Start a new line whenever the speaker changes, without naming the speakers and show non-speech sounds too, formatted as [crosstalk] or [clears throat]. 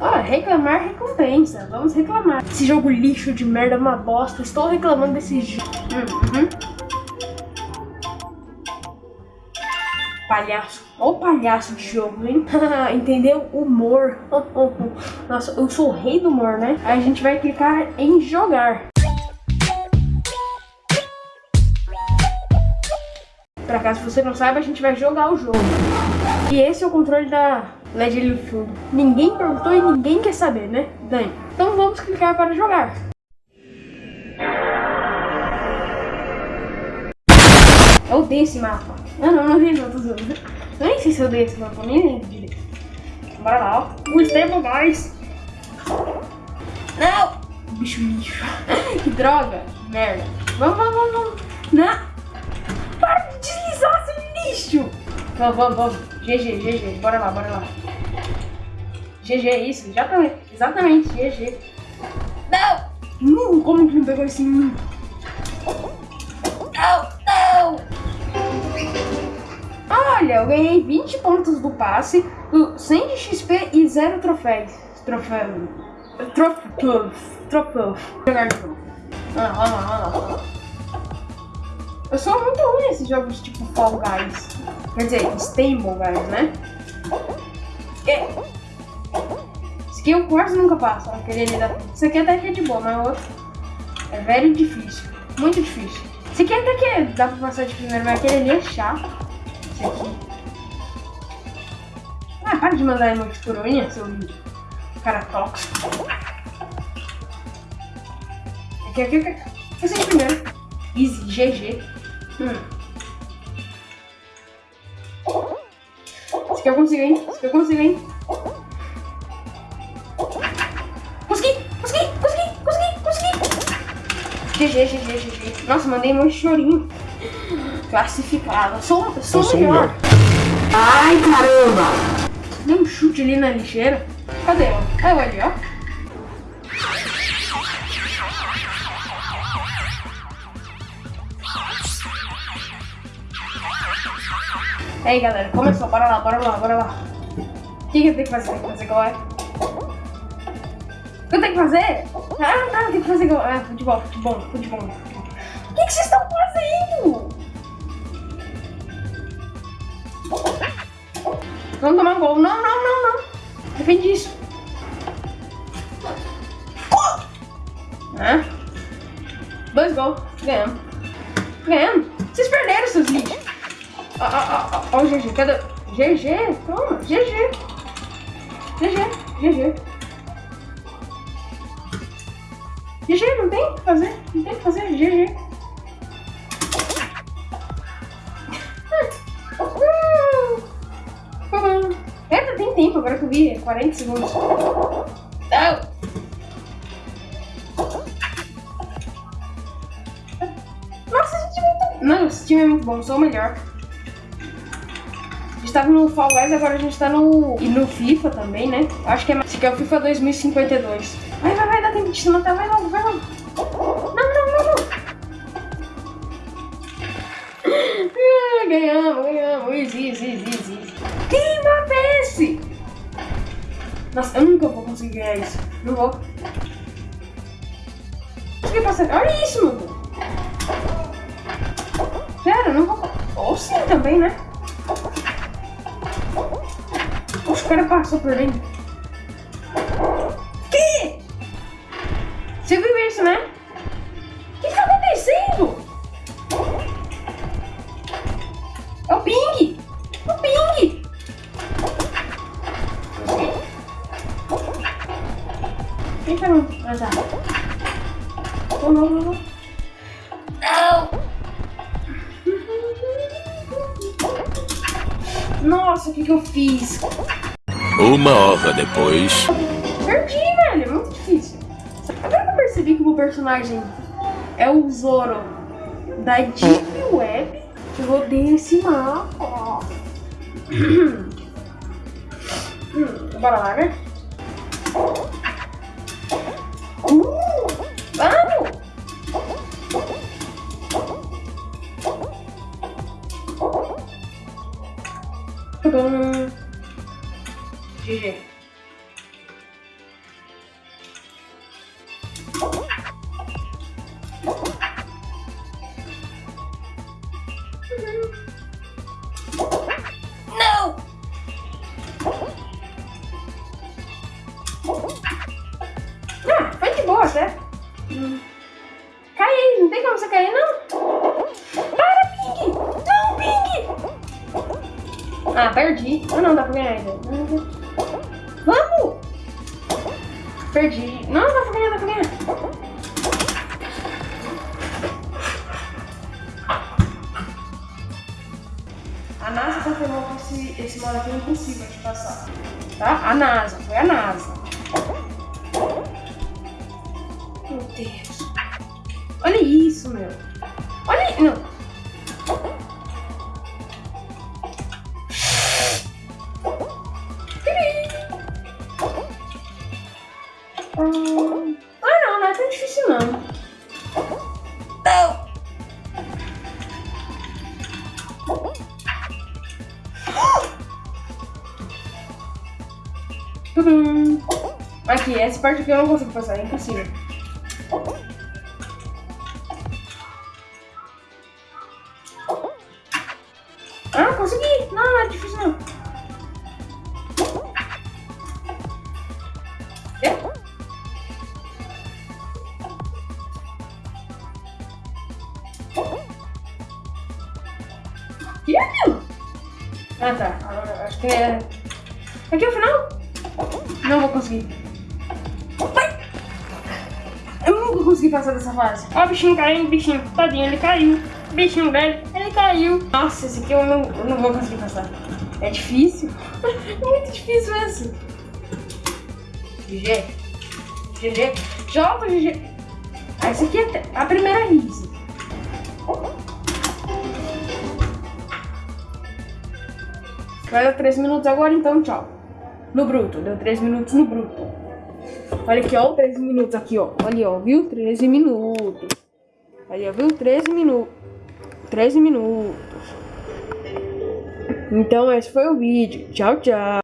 Ah, reclamar recompensa. Vamos reclamar. Esse jogo lixo de merda é uma bosta. Estou reclamando desse jogo. Uhum. Palhaço. Ó o palhaço de jogo, hein? [laughs] Entendeu? Humor. [laughs] Nossa, eu sou o rei do humor, né? Aí a gente vai clicar em jogar. Pra caso você não saiba, a gente vai jogar o jogo. E esse é o controle da LED ali no fundo. Ninguém perguntou e ninguém quer saber, né? Dani. Então vamos clicar para jogar. Eu odeio esse mapa. Ah, não, não não, tô zoando. Eu nem sei se eu odeio esse mapa, nem lembro direito. Bora lá, ó. O Stable Guys. Não! Bicho lixo. [laughs] que droga. Merda. Vamos, vamos, vamos, vamos. Não. Para de deslizar, seu lixo. Vamos, vamos, vamos. GG, GG. Bora lá, bora lá. GG, isso. Exatamente. Exatamente, GG. Não! Hum, como que não pegou esse... Não, não! Olha, eu ganhei 20 pontos do passe, 100 de XP e 0 troféus. Troféu. Troféu. Troféu. Jogar de novo. Olha lá, olha lá, olha lá. Eu sou muito ruim nesses jogos tipo Fall Guys. Quer dizer, Stable Guys, né? É. Esse aqui eu quase nunca passo. Aquele ali da... Esse aqui até que é de boa, mas o outro é velho difícil. Muito difícil. Esse aqui até que dá pra passar de primeiro, mas aquele ali é chato. Esse aqui. Ah, para de mandar emote por unha, seu cara tóxico. Aqui, aqui, aqui. Esse aqui primeiro. Easy, GG. Hum. Aqui eu consigo, hein? Esse aqui eu consigo, hein? Consegui! Consegui! Consegui! Consegui! Consegui! GG, GG, GG. Nossa, mandei um chorinho. Classificado. Sou, sou, sou melhor. Ai, caramba! Deu um chute ali na lixeira. Cadê? O ali, ó. E aí, galera, começou. Bora lá, bora lá, bora lá. O que, que eu tenho que fazer? Tem que fazer igual é? O que eu tenho que fazer? Ah, tá, tem que fazer igual. Ah, futebol, futebol, futebol. O que, que vocês estão fazendo? Vamos tomar um gol. Não, não, não, não. Defende isso. Ah. Dois gols. Ganhamos. Ganhamos. Vocês perderam, seus lixos. Ó, ó, ó, ó, GG. Cadê? GG. Toma. GG. GG. GG. GG, não tem o que fazer. Não tem o que fazer. GG. Eita, tem tempo, agora que eu vi, 40 segundos. Não! Nossa, esse time é muito... Não, esse time é muito bom, sou o melhor. A gente tava no Fall Guys, agora a gente tá no... E no FIFA também, né? Acho que é... Esse aqui é o FIFA 2052. Vai, vai, vai, dá tempo de se matar, vai logo, vai logo. Não, não, não, não. Ah, ganhamos, ganhamos. Easy, easy, easy, easy. Que mapa é esse? Nossa, eu nunca vou conseguir ganhar isso. Não vou. Consegui passar. Olha isso, mano. Pera, não vou. Ou sim também, né? Oxe, o cara passou por dentro. Que? Você viu isso, né? O que tá acontecendo? É o ping! O ping! Eita, não. Ah, tá. Não, não, não, Nossa, o que que eu fiz?
Uma hora depois.
Perdi, velho. É muito difícil. Agora que eu percebi que o meu personagem é o Zoro da Deep Web, eu odeio esse mapa. hum, [clears throat] bora lá, né? ドドン Ah, perdi. Ah, não, dá pra ganhar ainda. Vamos! Perdi. Não, dá pra ganhar, dá pra ganhar. A NASA confirmou que esse, esse aqui é impossível de passar. Tá? A NASA, foi a NASA. Meu Deus. Olha isso, meu. Olha. Não. Tudum. Aqui, essa parte aqui eu não consigo passar, é impossível. Ah, consegui! Não, não é difícil não. É? E aquilo? Ah tá, agora acho que é... Aqui é o final? Não vou conseguir. Eu nunca consegui passar dessa fase. Ó o bichinho caindo, bichinho, tadinho, ele caiu. Bichinho velho, ele caiu. Nossa, esse aqui eu não, eu não vou conseguir passar. É difícil. [laughs] Muito difícil esse. GG. GG. Joga GG. Ah, esse aqui é a primeira risa. Vai dar 3 minutos agora, então tchau. No bruto, deu 3 minutos no bruto. Olha aqui, ó, 13 minutos aqui, ó. Olha, ó, viu? 13 minutos. Ó, viu? 13 minutos. 13 minutos. Então, esse foi o vídeo. Tchau, tchau.